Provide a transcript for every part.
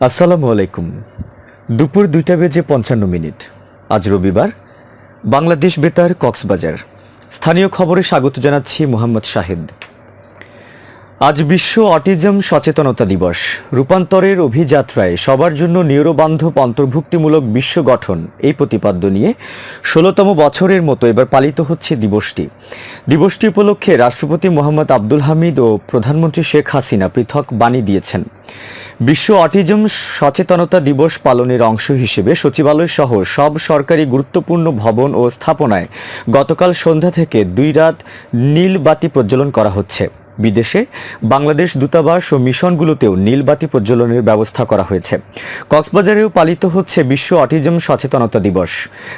আসসালামু আলাইকুম। দুপুর দুইটা বেজে পঞ্চান্ন মিনিট। আজ রবিবার। বাংলাদেশ বেতার কক্সবাজার। স্থানীয় খবরে স্বাগত জানাচ্ছি মোহাম্মদ শাহিদ। আজ বিশ্ব অটিজম সচেতনতা দিবস। রূপান্তরের অভিযাত্রায় সবার জন্য নিউরোবান্ধব অন্তর্ভুক্তিমূলক বিশ্ব গঠন, এই প্রতিপাদ্য নিয়ে ষোলোতম বছরের মতো এবার পালিত হচ্ছে দিবসটি। দিবসটি উপলক্ষে রাষ্ট্রপতি মোহাম্মদ আব্দুল হামিদ ও প্রধানমন্ত্রী শেখ হাসিনা পৃথক বাণী দিয়েছেন। বিশ্ব অটিজম সচেতনতা দিবস পালনের অংশ হিসেবে সচিবালয় সহ সব সরকারি গুরুত্বপূর্ণ ভবন ও স্থাপনায় গতকাল সন্ধ্যা থেকে দুই রাত নীল বাতি প্রজ্বলন করা হচ্ছে। বিদেশে, বাংলাদেশ দূতাবাস ও মিশনগুলোতেও নীলবাতি প্রজ্বলনের ব্যবস্থা করা হয়েছে। কক্সবাজারেও পালিত হচ্ছে বিশ্ব অটিজম সচেতনতা দিবস।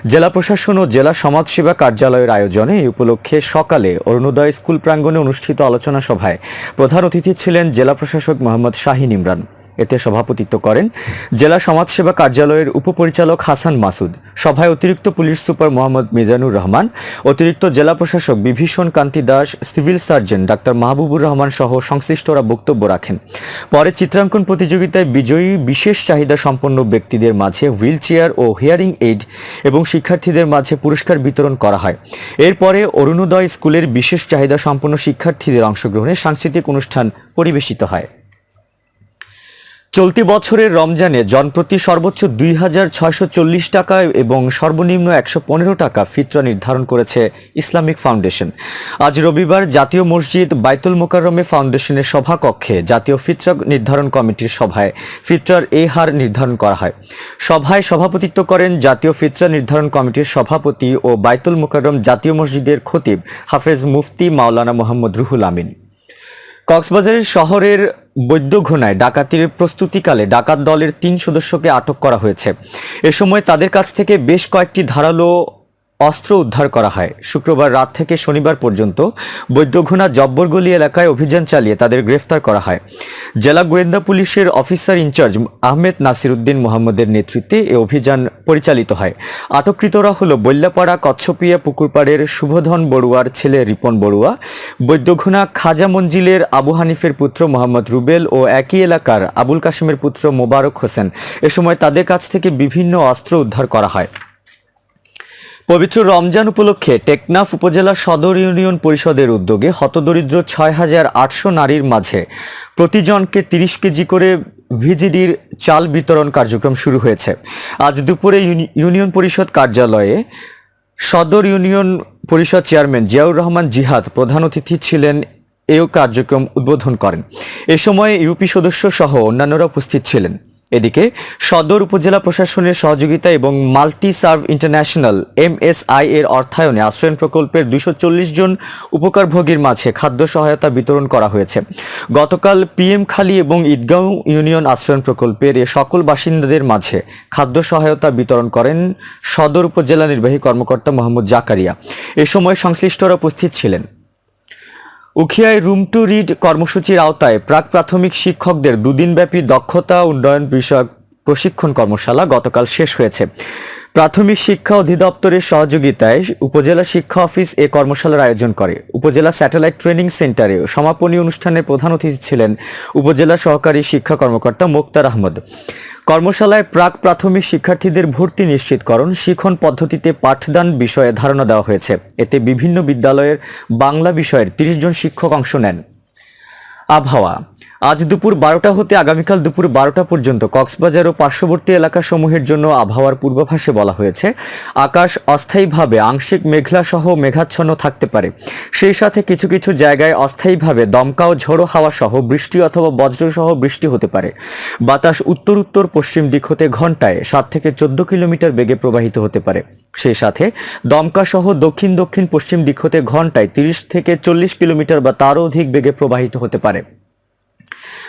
জেলা প্রশাসন ও জেলা সমাজসেবা কার্যালয়ের আয়োজনে এই উপলক্ষে সকালে অরুণোদয় স্কুল প্রাঙ্গণে অনুষ্ঠিত আলোচনা সভায় প্রধান অতিথি ছিলেন জেলা প্রশাসক মোহাম্মদ শাহিন ইমরান। এতে সভাপতিত্ব করেন জেলা সমাজসেবা কার্যালয়ের উপপরিচালক হাসান মাসুদ, সভায় অতিরিক্ত পুলিশ সুপার মোহাম্মদ মিজানুর রহমান, অতিরিক্ত জেলা প্রশাসক Bibhishan Kanti Das, civil surgeon doctor Mahbubur Rahman সহ সংশ্লিষ্টরা বক্তব্য রাখেন। পরে চিত্রাঙ্কন প্রতিযোগিতায় বিজয়ী বিশেষ চাহিদা সম্পন্ন ব্যক্তিদের মাঝে হুইল চেয়ার ও হিয়ারিং এইড এবং শিক্ষার্থীদের মাঝে পুরস্কার বিতরণ করা হয়। এরপরে অরুণোদয় স্কুলের বিশেষ চাহিদা সম্পন্ন শিক্ষার্থীদের অংশগ্রহণে সাংস্কৃতিক অনুষ্ঠান পরিবেশিত হয়। চলতি বছরের রমজানে জনপ্রতি সর্বোচ্চ দুই হাজার ছয়শো চল্লিশ টাকা এবং সর্বনিম্ন একশো পনেরো টাকা ফিতরা নির্ধারণ করেছে ইসলামিক ফাউন্ডেশন। আজ রবিবার জাতীয় মসজিদ বাইতুল মোকাররমে ফাউন্ডেশনের সভাকক্ষে জাতীয় ফিতরা নির্ধারণ কমিটির সভায় ফিতরার এই হার নির্ধারণ করা হয়। সভায় সভাপতিত্ব করেন জাতীয় ফিতরা নির্ধারণ কমিটির সভাপতি ও বাইতুল মোকাররম জাতীয় মসজিদের খতিব হাফেজ মুফতি মাওলানা মোহাম্মদ রুহুল আমিন। কক্সবাজারের শহরের বৈদ্যঘোনায় ডাকাতির প্রস্তুতিকালে ডাকাত দলের তিন সদস্যকে আটক করা হয়েছে। এ সময় তাদের কাছ থেকে বেশ কয়েকটি ধারালো অস্ত্র উদ্ধার করা হয়। শুক্রবার রাত থেকে শনিবার পর্যন্ত বৈদ্যঘোনা জব্বরগলি এলাকায় অভিযান চালিয়ে তাদের গ্রেফতার করা হয়। জেলা গোয়েন্দা পুলিশের officer in charge Ahmed Nasir Uddin মোহাম্মদের নেতৃত্বে এ অভিযান পরিচালিত হয়। আটককৃতরা হল বল্যাপাড়া, কচ্ছপিয়া পুকুরপাড়ের শুভধন বড়ুয়ার ছেলে রিপন বড়ুয়া, বৈদ্যঘোনা খাজা মঞ্জিলের আবু হানিফের পুত্র মোহাম্মদ রুবেল ও একই এলাকার আবুল কাশিমের পুত্র মোবারক হোসেন। এ সময় তাদের কাছ থেকে বিভিন্ন অস্ত্র উদ্ধার করা হয়। পবিত্র রমজান উপলক্ষে টেকনাফ উপজেলা সদর ইউনিয়ন পরিষদের উদ্যোগে হতদরিদ্র ছয় হাজার আটশো নারীর মাঝে প্রতিজনকে তিরিশ কেজি করে ভিজিডির চাল বিতরণ কার্যক্রম শুরু হয়েছে। আজ দুপুরে ইউনি- ইউনিয়ন পরিষদ কার্যালয়ে সদর ইউনিয়ন পরিষদ চেয়ারম্যান জিয়াউর রহমান জিহাদ প্রধান অতিথি ছিলেন। এও কার্যক্রম উদ্বোধন করেন। এ সময় ইউপি সদস্য সহ অন্যান্যরা উপস্থিত ছিলেন। এদিকে সদর উপজেলা প্রশাসনের সহযোগিতা এবং মাল্টি সার্ভ ইন্টারন্যাশনাল এমএসআই এর অর্থায়নে আশ্রয়ন প্রকল্পের দুইশো জন উপকারভোগীর মাঝে খাদ্য সহায়তা বিতরণ করা হয়েছে। গতকাল পিএম খালি এবং ঈদগাঁও ইউনিয়ন আশ্রয়ন প্রকল্পের এ সকল বাসিন্দাদের মাঝে খাদ্য সহায়তা বিতরণ করেন সদর উপজেলা নির্বাহী কর্মকর্তা মোহাম্মদ জাকারিয়া। এ সময় সংশ্লিষ্টরা উপস্থিত ছিলেন। উখিয়ায় রুম টু রিড কর্মসূচির আওতায় প্রাক প্রাথমিক শিক্ষকদের দুদিনব্যাপী দক্ষতা উন্নয়ন বিষয়ক প্রশিক্ষণ কর্মশালা গতকাল শেষ হয়েছে। প্রাথমিক শিক্ষা অধিদপ্তরের সহযোগিতায় উপজেলা শিক্ষা অফিস এ কর্মশালার আয়োজন করে। উপজেলা স্যাটেলাইট ট্রেনিং সেন্টারে সমাপনী অনুষ্ঠানে প্রধান অতিথি ছিলেন উপজেলা সহকারী শিক্ষা কর্মকর্তা মোক্তার আহমদ। কর্মশালায় প্রাক প্রাথমিক শিক্ষার্থীদের ভর্তি নিশ্চিতকরণ, শিখন পদ্ধতিতে পাঠদান বিষয়ে ধারণা দেওয়া হয়েছে। এতে বিভিন্ন বিদ্যালয়ের বাংলা বিষয়ের তিরিশ জন শিক্ষক অংশ নেন। আবহাওয়া। আজ দুপুর বারোটা হতে আগামীকাল দুপুর বারোটা পর্যন্ত কক্সবাজার ও পার্শ্ববর্তী এলাকাসমূহের জন্য আবহাওয়ার পূর্বাভাসে বলা হয়েছে, আকাশ অস্থায়ীভাবে আংশিক মেঘলা সহ মেঘাচ্ছন্ন থাকতে পারে। সেই সাথে কিছু কিছু জায়গায় অস্থায়ীভাবে দমকা ও ঝোড়ো হাওয়া সহ বৃষ্টি অথবা বজ্র সহ বৃষ্টি হতে পারে। বাতাস উত্তর উত্তর পশ্চিম দিক হতে ঘন্টায় সাত থেকে চোদ্দ কিলোমিটার বেগে প্রবাহিত হতে পারে। সেই সাথে দমকা সহ দক্ষিণ দক্ষিণ পশ্চিম দিক হতে ঘন্টায় তিরিশ থেকে চল্লিশ কিলোমিটার বা তারও অধিক বেগে প্রবাহিত হতে পারে।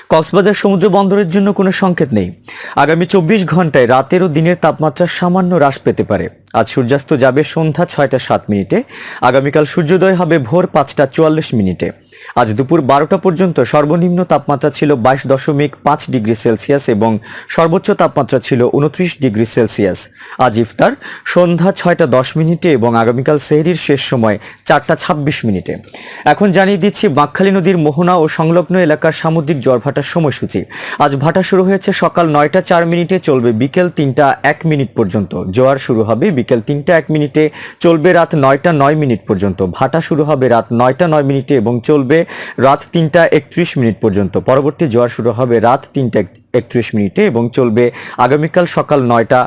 কক্সবাজার সমুদ্র বন্দরের জন্য কোনো সংকেত নেই। আগামী চব্বিশ ঘন্টায় রাতের ও দিনের তাপমাত্রা সামান্য হ্রাস পেতে পারে। আজ সূর্যাস্ত যাবে সন্ধ্যা ছয়টা সাত মিনিটে। আগামীকাল সূর্যোদয় হবে ভোর পাঁচটা চুয়াল্লিশ মিনিটে। আজ দুপুর বারোটা পর্যন্ত সর্বনিম্ন তাপমাত্রা ছিল বাইশ দশমিক পাঁচ ডিগ্রি সেলসিয়াস এবং সর্বোচ্চ তাপমাত্রা ছিল উনত্রিশ ডিগ্রি সেলসিয়াস। আজ ইফতার সন্ধ্যা ছয়টা দশ মিনিটে এবং আগামীকাল সেহরির শেষ সময় চারটা ছাব্বিশ মিনিটে। এখন জানিয়ে দিচ্ছি, বাঁকখালী নদীর মোহনা ও সংলগ্ন এলাকার সামুদ্রিক জ্বর ভাটার সময়সূচি। আজ ভাটা শুরু হয়েছে সকাল নয়টা চার মিনিটে, চলবে বিকেল তিনটা এক মিনিট পর্যন্ত। জোয়ার শুরু হবে বিকেল তিনটা এক মিনিটে, চলবে রাত নয়টা নয় মিনিট পর্যন্ত। ভাটা শুরু হবে রাত নয়টা নয় মিনিটে এবং চলবে রাত তিনটা একত্রিশ মিনিট পর্যন্ত। পরবর্তী জোয়ার শুরু হবে রাত তিনটা একত্রিশ মিনিটে এবং চলবে আগামীকাল সকাল নয়টা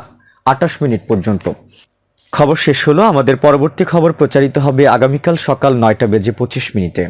আটাশ মিনিট পর্যন্ত। খবর শেষ হলো। আমাদের পরবর্তী খবর প্রচারিত হবে আগামীকাল সকাল নয়টা বেজে পঁচিশ মিনিটে।